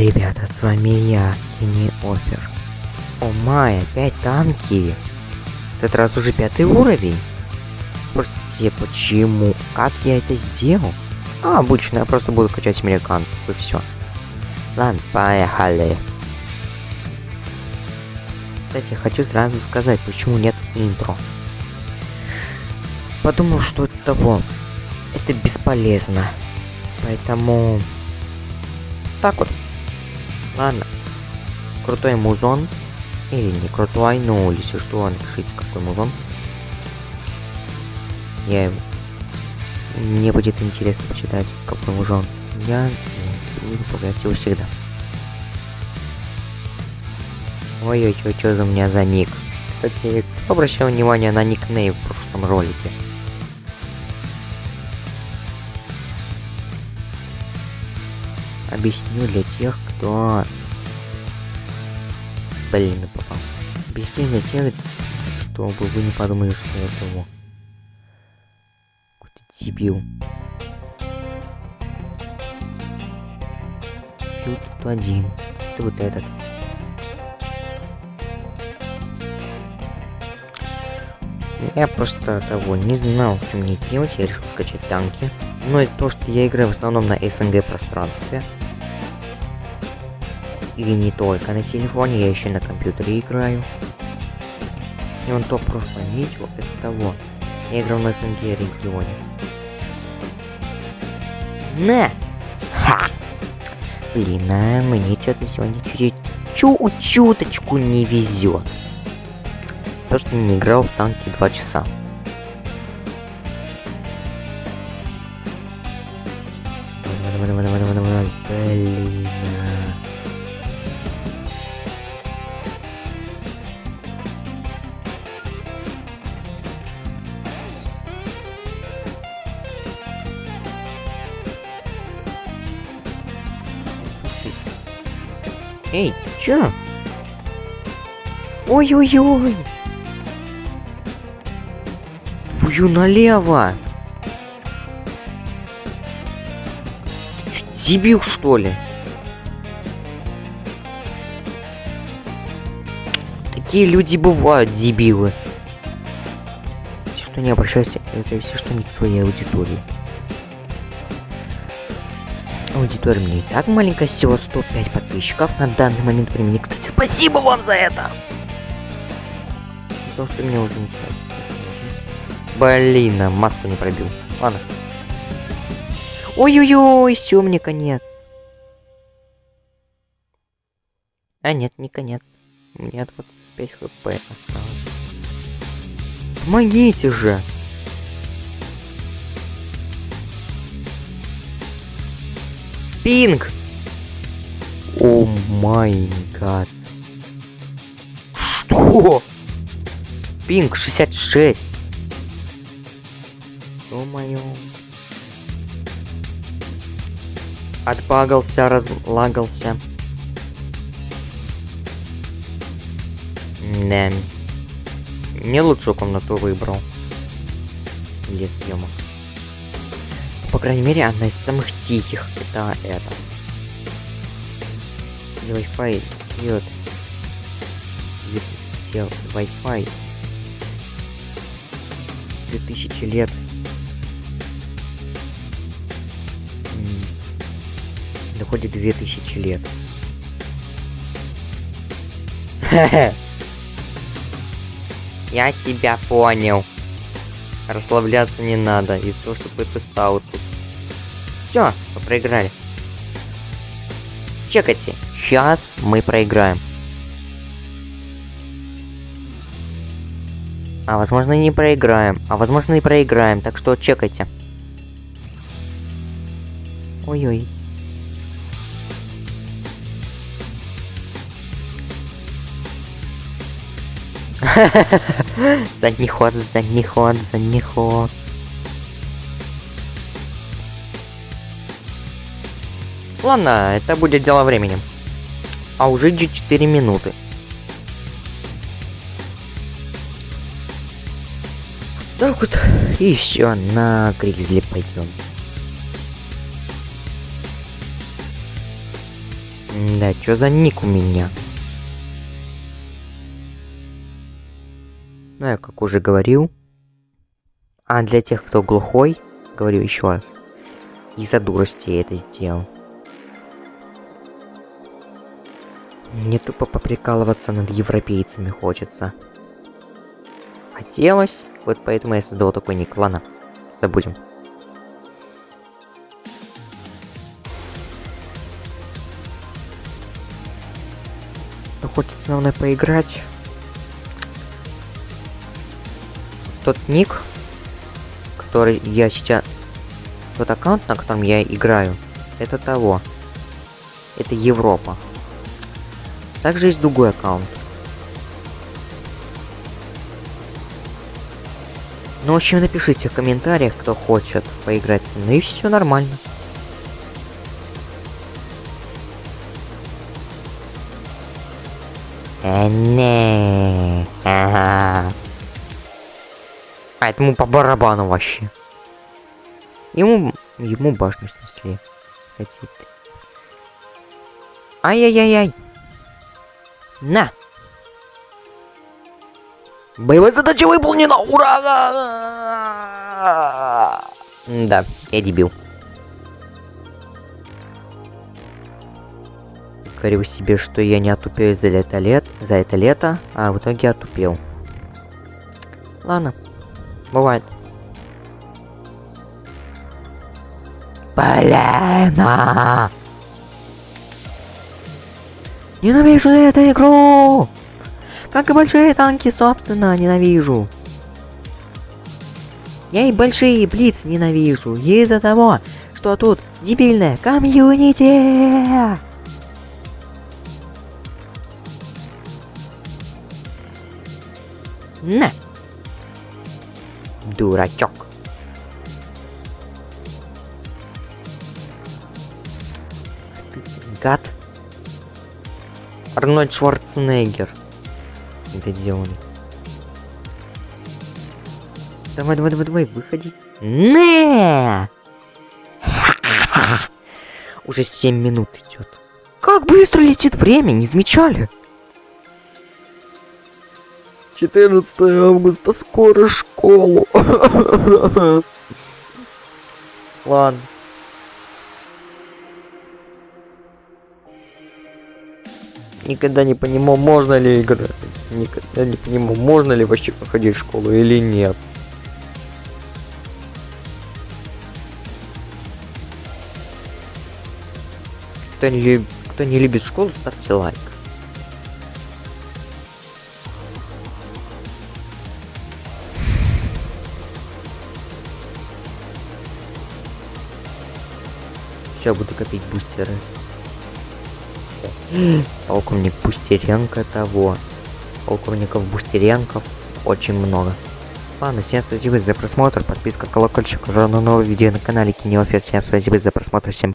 Ребята, с вами я, Кини Офер. О май, опять танки. В этот раз уже пятый уровень. Простите, почему? Как я это сделал? А, обычно я просто буду качать американцев и все. Ладно, поехали. Кстати, хочу сразу сказать, почему нет интро. Подумал, что это того. Это бесполезно. Поэтому... Так вот. Ладно. Крутой музон. Или не крутой, ну, если что, напишите, какой музон. Я... Мне будет интересно почитать, какой музон. Я буду поправлять его всегда. Ой-ой-ой, что за меня за ник? Кстати, кто обращал внимание на никнейм в прошлом ролике? Объясню для тех, кто... Блин, попал. Объясню для тех, чтобы вы не подумали, что это его. Какой-то дебил. Тут один. И вот этот. Я просто того не знал, что мне делать, я решил скачать танки. Но и то, что я играю в основном на СНГ пространстве. И не только на телефоне, я еще на компьютере играю. И он то просто видео, это того. Я играл на СНГ регионе. На! Ха! Блин, а мне что-то сегодня чуть-чуть чуточку не везет. То, что не играл в танки 2 часа. Эй, чё? Ой-ой-ой! Бью налево! Чё, дебил, что ли? Такие люди бывают, дебилы. Если что, не обращайся, это если что, не к своей аудитории. Аудитория мне и так маленькая, всего 105 подписчиков на данный момент времени. Кстати, спасибо вам за это! Потому что меня уже не. Блин, а маску не пробил. Ладно. Ой-ой-ой, все, мне конец. А нет, не конец. У меня 25 хп осталось. Помогите же! Пинг! О май гад. Что? Пинг 66. Ё-моё. Отбагался, разлагался. Да. Не лучшую комнату выбрал. Лес съемок. По крайней мере, одна из самых тихих. Это это. Wi-Fi идет. Сел Wi-Fi. 2000 лет. Доходит 2000 лет. Я тебя понял. Расслабляться не надо. И то, чтобы ты стал тут. Все, мы проиграли. Чекайте. Сейчас мы проиграем. А возможно не проиграем. А возможно и проиграем. Так что чекайте. Ой-ой. Задний ход, задний ход, задний ход. Ладно, это будет дело времени. А уже 4 минуты. Так вот, и все, на Гризли пойдем. Да, чё за ник у меня? Ну, я как уже говорил. А для тех, кто глухой, говорю еще раз. Из-за дурости я это сделал. Мне тупо поприкалываться над европейцами хочется. Хотелось, вот поэтому я создал такой ник. Ладно, забудем. Ну, хочется мной поиграть. Тот ник, который я сейчас... Тот аккаунт, на котором я играю, это того. Это Европа. Также есть другой аккаунт. Ну, в общем, напишите в комментариях, кто хочет поиграть. Ну и все нормально. Не. Ага. А этому по барабану вообще. Ему, ему башню снесли. Хотите. Ай-яй-яй-яй. На! Боевая задача выполнена! Ура! Да, я дебил. Говорил себе, что я не отупею за это лет, за это лето, а в итоге отупел. Ладно, бывает. Полена! Ненавижу эту игру! Как и большие танки, собственно, ненавижу. Я и большие блиц ненавижу из-за того, что тут дебильная комьюнити. На! Дурачок. Гад. Арнольд Шварценеггер. Это где он? Давай, давай, давай, давай, выходи. Не! Уже 7 минут идет. Как быстро летит время, не замечали? 14 августа, скоро школу. Ладно. Никогда не понимал, можно ли играть. Никогда не понимал, можно ли вообще походить в школу или нет. Кто не, люб... Кто не любит школу, ставьте лайк. Сейчас буду копить бустеры. Полковник Бустеренко того. Полковников Бустеренков очень много. Ладно, всем спасибо за просмотр, подписка, колокольчик, уже на новое видео на канале Кинеофер. Всем спасибо за просмотр, всем